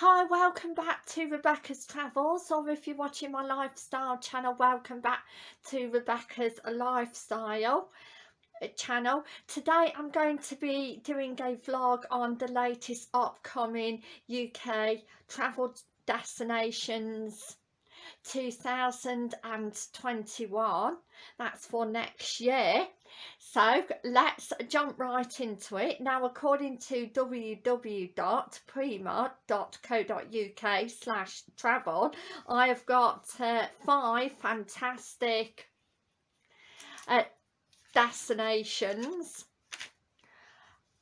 Hi, welcome back to Rebecca's Travels. Or if you're watching my lifestyle channel, welcome back to Rebecca's Lifestyle uh, channel. Today I'm going to be doing a vlog on the latest upcoming UK travel destinations 2021 that's for next year so let's jump right into it. Now according to www.prima.co.uk slash travel I have got uh, five fantastic uh, destinations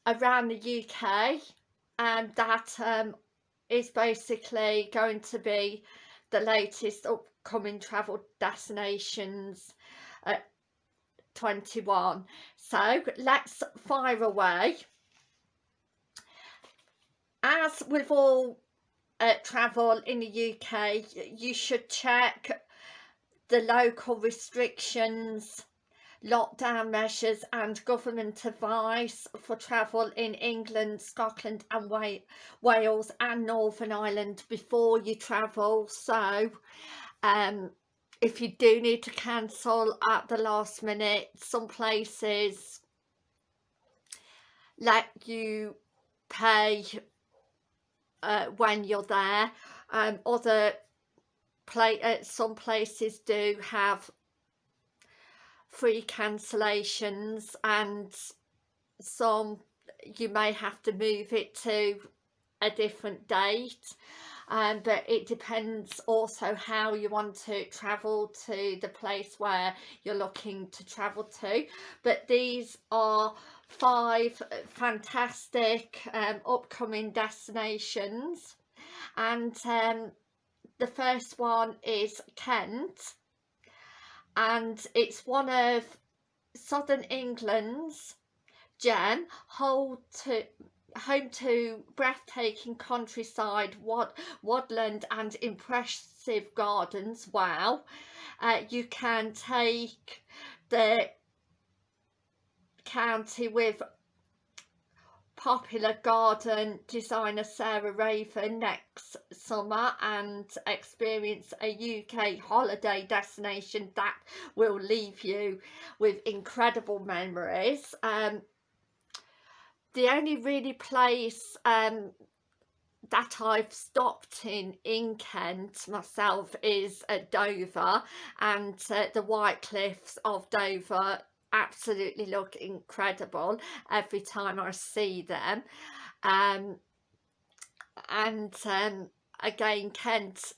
around the UK and that um, is basically going to be the latest upcoming travel destinations at 21 so let's fire away as with all uh, travel in the UK you should check the local restrictions lockdown measures and government advice for travel in England, Scotland and Wales and Northern Ireland before you travel. So um, if you do need to cancel at the last minute, some places let you pay uh, when you're there. Um, other play, uh, some places do have free cancellations and some you may have to move it to a different date um, but it depends also how you want to travel to the place where you're looking to travel to. But these are five fantastic um, upcoming destinations. And um, the first one is Kent. And it's one of southern England's gem home to home to breathtaking countryside wad, woodland and impressive gardens wow uh, you can take the county with popular garden designer Sarah Raven next summer and experience a UK holiday destination that will leave you with incredible memories. Um, the only really place um, that I've stopped in in Kent myself is at Dover and uh, the White Cliffs of Dover absolutely look incredible every time I see them. Um, and um, again Kent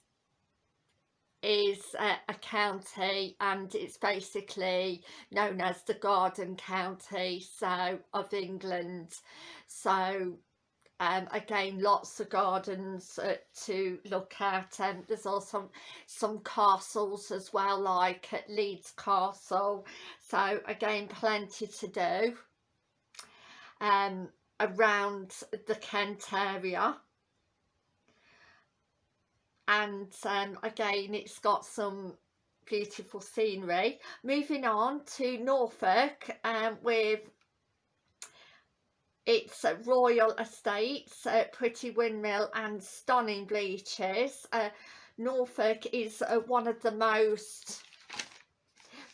is a, a, county and it's basically known as the Garden County so of England. So um, again lots of gardens uh, to look at and there's also some castles as well like at Leeds Castle. So again plenty to do um, around the Kent area and um, again it's got some beautiful scenery moving on to Norfolk um, with it's a Royal Estates, a Pretty Windmill and stunning beaches. Uh, Norfolk is uh, one of the most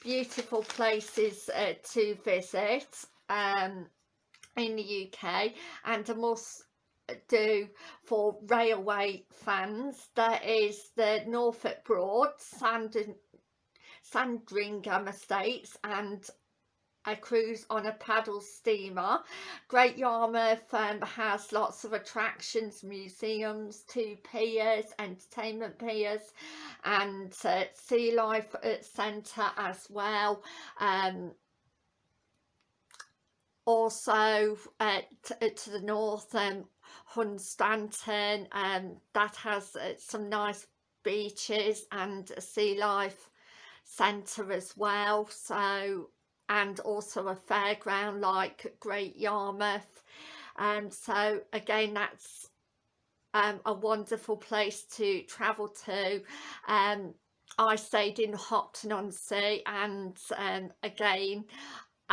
beautiful places uh, to visit um, in the UK and a must do for railway fans. That is the Norfolk Broad, Sand Sandringham Estates and a cruise on a paddle steamer. Great Yarmouth um, has lots of attractions, museums, two piers, entertainment piers and uh, Sea Life Centre as well. Um, also uh, uh to the north um, Hunstanton um, that has uh, some nice beaches and a sea life centre as well so and also a fairground like Great Yarmouth. And um, so again that's um, a wonderful place to travel to. Um, I stayed in Hopton on Sea and um, again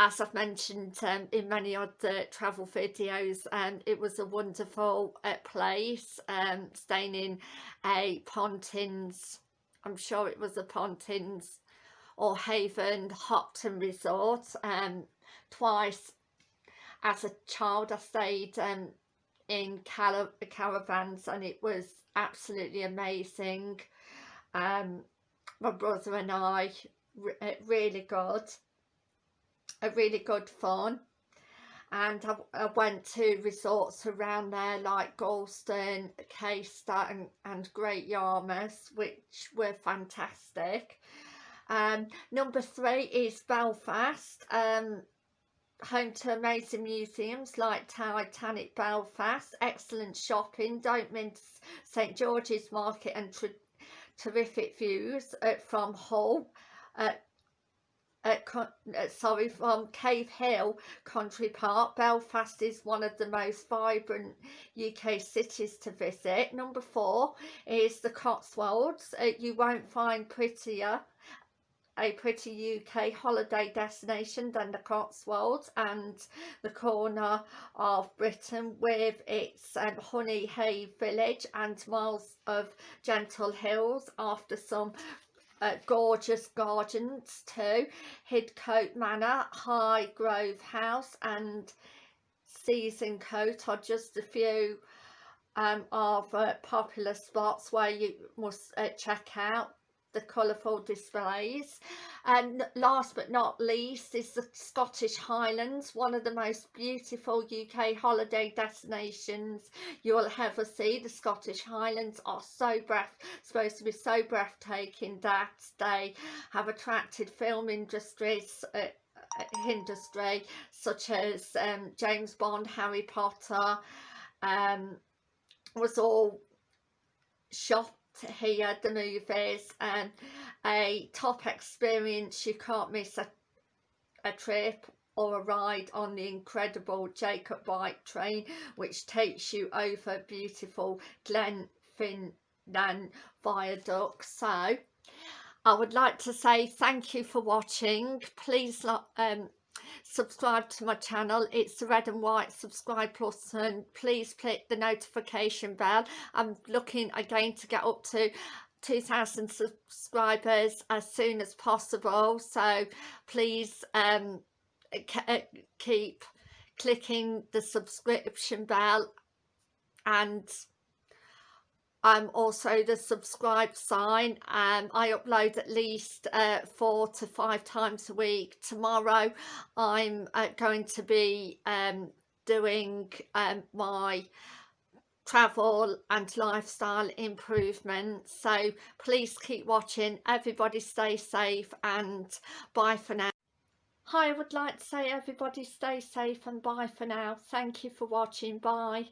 as I've mentioned um, in many other travel videos um, it was a wonderful uh, place um, staying in a Pontins I'm sure it was a Pontins or Haven Hopton Resort um, twice. As a child I stayed um, in car caravans and it was absolutely amazing. Um, my brother and I uh, really good a really good fun and I, I, went to resorts around there like Gorleston, Caister and, and Great Yarmouth which were fantastic. Um, number three is Belfast, um, home to amazing museums like Titanic Belfast, excellent shopping, don't miss St George's Market and terrific views uh, from Hull. Uh, uh, sorry, from Cave Hill Country Park. Belfast is one of the most vibrant UK cities to visit. Number four is the Cotswolds. Uh, you won't find prettier a pretty UK holiday destination than the Cotswolds and the corner of Britain with its um, Honey Hay village and miles of gentle hills after some gorgeous gardens too. Hidcote Manor, Highgrove House and Sezincote are just a few um, of uh, popular spots where you must uh, check out the colourful displays. And last but not least is the Scottish Highlands one of the most beautiful UK holiday destinations you'll ever see. The Scottish Highlands are so breath supposed to be so breathtaking that they have attracted film industries uh, uh industry such as um, James Bond, Harry Potter um, was all shot here the movies and a top experience you can't miss a, a trip or a ride on the incredible Jacobite train which takes you over beautiful Glenfinnan viaduct so I would like to say thank you for watching. Please um, subscribe to my channel. It's the red and white subscribe plus and please click the notification bell. I'm looking again to get up to 2000 subscribers as soon as possible so please um uh, keep clicking the subscription bell and um, also the subscribe sign um, I upload at least uh, four to five times a week. Tomorrow I'm uh, going to be um, doing um, my travel and lifestyle improvements so please keep watching. Everybody stay safe and bye for now. Hi I would like to say everybody stay safe and bye for now. Thank you for watching. Bye